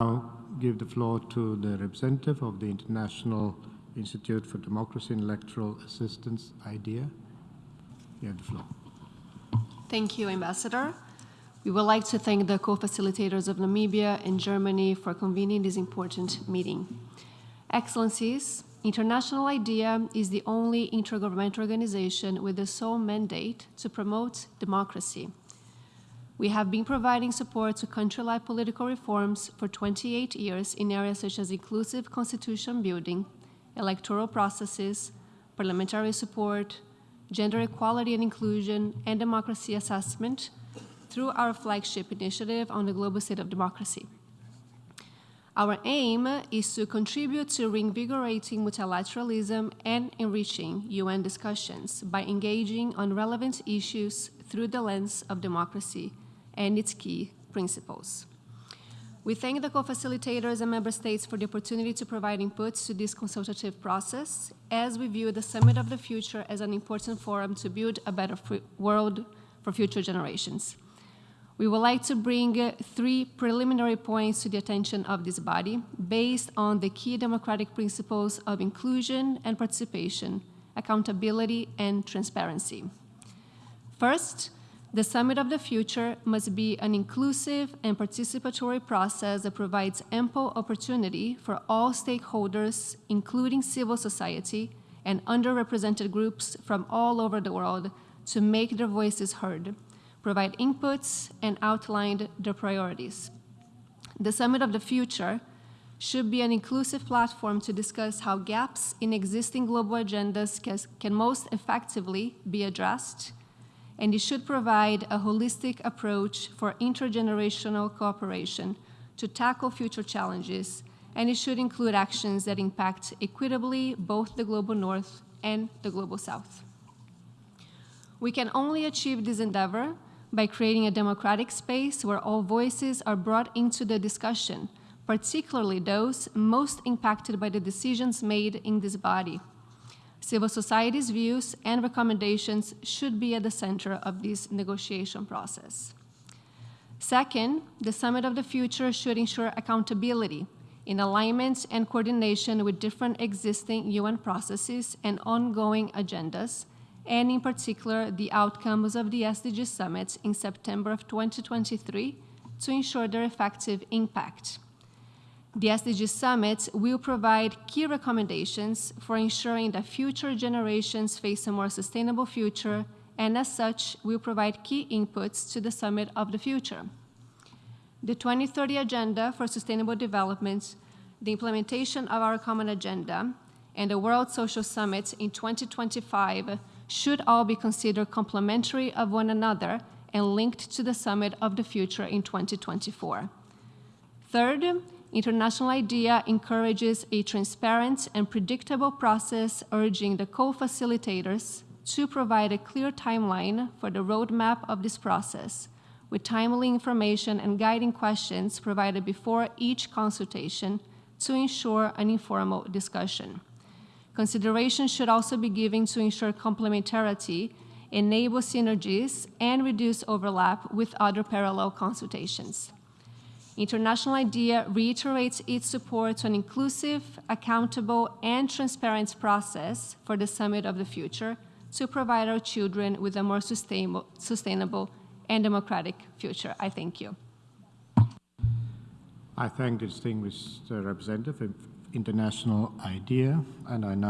now give the floor to the representative of the International Institute for Democracy and Electoral Assistance, IDEA. You have the floor. Thank you, Ambassador. We would like to thank the co-facilitators of Namibia and Germany for convening this important meeting. Excellencies, International IDEA is the only intergovernmental organization with the sole mandate to promote democracy. We have been providing support to country-like political reforms for 28 years in areas such as inclusive constitution building, electoral processes, parliamentary support, gender equality and inclusion, and democracy assessment through our flagship initiative on the Global State of Democracy. Our aim is to contribute to reinvigorating multilateralism and enriching UN discussions by engaging on relevant issues through the lens of democracy and its key principles. We thank the co-facilitators and member states for the opportunity to provide inputs to this consultative process as we view the Summit of the Future as an important forum to build a better world for future generations. We would like to bring three preliminary points to the attention of this body based on the key democratic principles of inclusion and participation, accountability and transparency. First, the Summit of the Future must be an inclusive and participatory process that provides ample opportunity for all stakeholders, including civil society and underrepresented groups from all over the world, to make their voices heard provide inputs, and outline their priorities. The Summit of the Future should be an inclusive platform to discuss how gaps in existing global agendas can, most effectively be addressed, and it should provide a holistic approach for intergenerational cooperation to tackle future challenges, and it should include actions that impact equitably both the global north and the global south. We can only achieve this endeavor by creating a democratic space where all voices are brought into the discussion, particularly those most impacted by the decisions made in this body. Civil society's views and recommendations should be at the center of this negotiation process. Second, the Summit of the Future should ensure accountability in alignment and coordination with different existing UN processes and ongoing agendas, and in particular the outcomes of the SDG summit in September of 2023 to ensure their effective impact. The SDG summit will provide key recommendations for ensuring that future generations face a more sustainable future and as such will provide key inputs to the summit of the future. The 2030 Agenda for Sustainable Development, the implementation of our common agenda, and the World Social Summit in 2025 should all be considered complementary of one another and linked to the Summit of the Future in 2024. Third, International IDEA encourages a transparent and predictable process urging the co-facilitators to provide a clear timeline for the roadmap of this process, with timely information and guiding questions provided before each consultation to ensure an informal discussion. Consideration should also be given to ensure complementarity, enable synergies, and reduce overlap with other parallel consultations. International IDEA reiterates its support to an inclusive, accountable, and transparent process for the Summit of the Future to provide our children with a more sustainable, sustainable and democratic future. I thank you. I thank the distinguished uh, representative of International IDEA, and I now